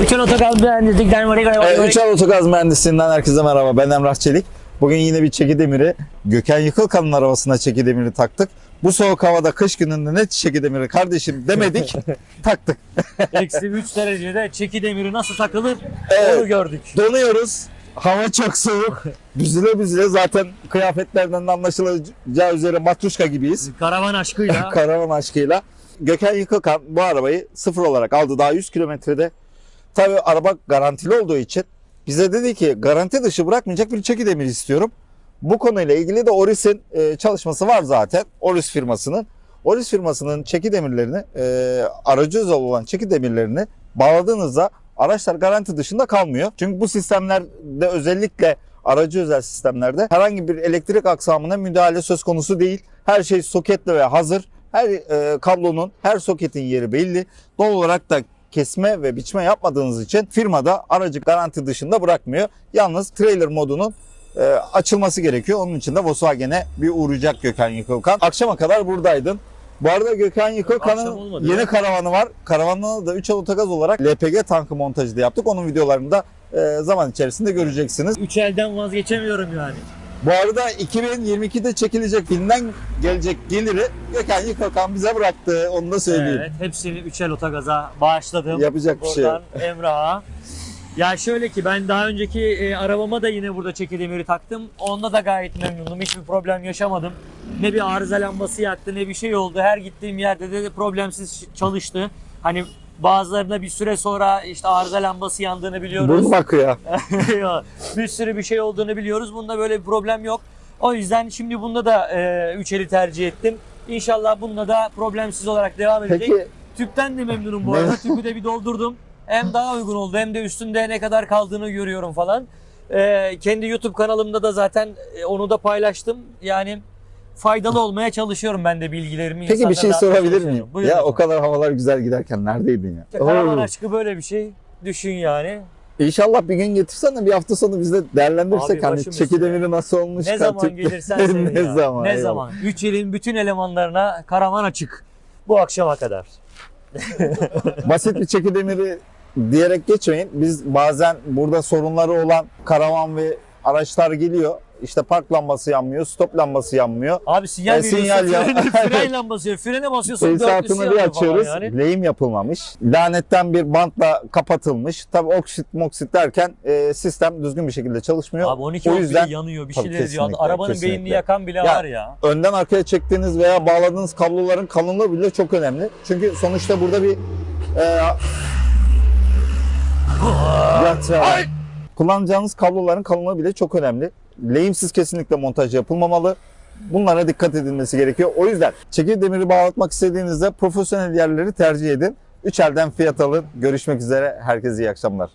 Bütün otogaz mühendislikten Evet, Üçal Otogaz Mühendisliğinden herkese merhaba. Ben Emrah Çelik. Bugün yine bir çeki demiri, Gökhan Yıkılkan'ın arabasına çeki demiri taktık. Bu soğuk havada kış gününde ne çeki demiri kardeşim demedik, taktık. Eksi 3 derecede çeki demiri nasıl takılır Evet. onu gördük. Donuyoruz. Hava çok soğuk. Büzüle büzüle zaten kıyafetlerden de anlaşılacağı üzere matruşka gibiyiz. Karavan aşkıyla Karavan aşkıyla. Gökhan Yıkılkan bu arabayı sıfır olarak aldı daha 100 kilometrede. Tabii araba garantili olduğu için bize dedi ki garanti dışı bırakmayacak bir çeki demir istiyorum. Bu konuyla ilgili de Oris'in e, çalışması var zaten. Oris firmasının. Oris firmasının çeki demirlerini, e, aracı özel olan çeki demirlerini bağladığınızda araçlar garanti dışında kalmıyor. Çünkü bu sistemlerde özellikle aracı özel sistemlerde herhangi bir elektrik aksamına müdahale söz konusu değil. Her şey soketle ve hazır. Her e, kablonun, her soketin yeri belli. Doğal olarak da kesme ve biçme yapmadığınız için firmada aracı garanti dışında bırakmıyor. Yalnız trailer modunun e, açılması gerekiyor. Onun için de Volkswagen'e bir uğrayacak Gökhan Yıkılkan. Akşama kadar buradaydın. Bu arada Gökhan Yıkılkan'ın yeni ya. karavanı var. Karavanına da 3 otogaz olarak LPG tankı montajı da yaptık. Onun videolarını da e, zaman içerisinde göreceksiniz. 3 elden vazgeçemiyorum yani. Bu arada 2022'de çekilecek filmden gelecek geliri Gökhan Yıkılkan bize bıraktı. Onu da söyleyeyim. Evet, hepsini 3 el otogaza bağışladım. Yapacak bir şey yok. Buradan Emrah'a. Ya şöyle ki ben daha önceki e, arabama da yine burada çeki demiri taktım. Onda da gayet memnunum. Hiçbir problem yaşamadım. Ne bir arıza lambası yaktı ne bir şey oldu. Her gittiğim yerde de, de problemsiz çalıştı. Hani bazılarında bir süre sonra işte arıza lambası yandığını biliyoruz. Burnu bakıyor. bir sürü bir şey olduğunu biliyoruz. Bunda böyle bir problem yok. O yüzden şimdi bunda da e, üç eli tercih ettim. İnşallah bunda da problemsiz olarak devam edecek. Peki Tüpten de memnunum bu arada. Tüpü de bir doldurdum. Hem daha uygun oldu hem de üstünde ne kadar kaldığını görüyorum falan. Ee, kendi YouTube kanalımda da zaten e, onu da paylaştım. Yani faydalı olmaya çalışıyorum ben de bilgilerimi. Peki bir şey sorabilir miyim? Buyurun Ya o efendim. kadar havalar güzel giderken neredeydin ya? İşte karavan aşkı böyle bir şey. Düşün yani. İnşallah bir gün getirsen de bir hafta sonu biz de değerlendirsek Abi hani başım çeki üstüne. demiri nasıl olmuş? Ne zaman gelirsen seni ne ya. zaman? Ne eyvallah. zaman? 3 ilin bütün elemanlarına karavan açık. Bu akşama kadar. Basit bir çeki demiri diyerek geçmeyin. Biz bazen burada sorunları olan karavan ve araçlar geliyor. İşte park lambası yanmıyor, stop lambası yanmıyor. Abi sinyal E, sinyal ya. fren lambası, frene basıyorsun, Tesisatını bir açıyoruz. yani. Lehim yapılmamış. Lanetten bir bantla kapatılmış. Tabii oksit moksit derken e, sistem düzgün bir şekilde çalışmıyor. Abi 12 o yüzden yanıyor bir şeyler diyor. kesinlikle, Arabanın kesinlikle. beynini yakan bile Ya, var ya. önden arkaya çektiğiniz veya bağladığınız kabloların kalınlığı bile çok önemli. Çünkü sonuçta burada bir e, Yat ya. Kullanacağınız kabloların kalınlığı bile çok önemli. Lehimsiz kesinlikle montaj yapılmamalı. Bunlara dikkat edilmesi gerekiyor. O yüzden çekir demiri bağlatmak istediğinizde profesyonel yerleri tercih edin. Üç elden fiyat alın. Görüşmek üzere. Herkese iyi akşamlar.